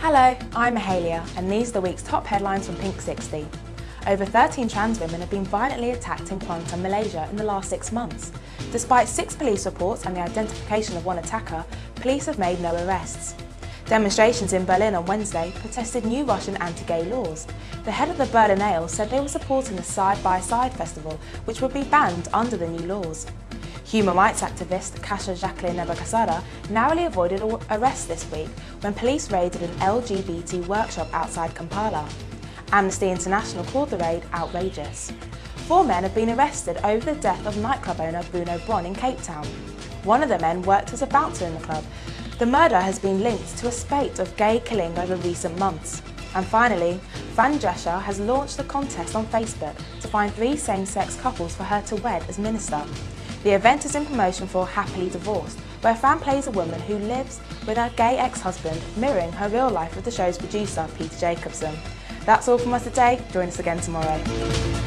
Hello, I'm Mahalia and these are the week's top headlines from Pink 60. Over 13 trans women have been violently attacked in Kuantan, Malaysia in the last six months. Despite six police reports and the identification of one attacker, police have made no arrests. Demonstrations in Berlin on Wednesday protested new Russian anti-gay laws. The head of the Berlinale said they were supporting the Side by Side festival, which would be banned under the new laws. Human rights activist Kasha Jacqueline Nabagesera narrowly avoided arrest this week when police raided an LGBT workshop outside Kampala. Amnesty International called the raid outrageous. Four men have been arrested over the death of nightclub owner Bruno Bron in Cape Town. One of the men worked as a bouncer in the club. The murder has been linked to a spate of gay killing over recent months. And finally, Fran Drescher has launched a contest on Facebook to find three same-sex couples for her to wed as minister. The event is in promotion for Happily Divorced, where Fran plays a woman who lives with her gay ex-husband, mirroring her real life with the show's producer, Peter Jacobson. That's all from us today. Join us again tomorrow.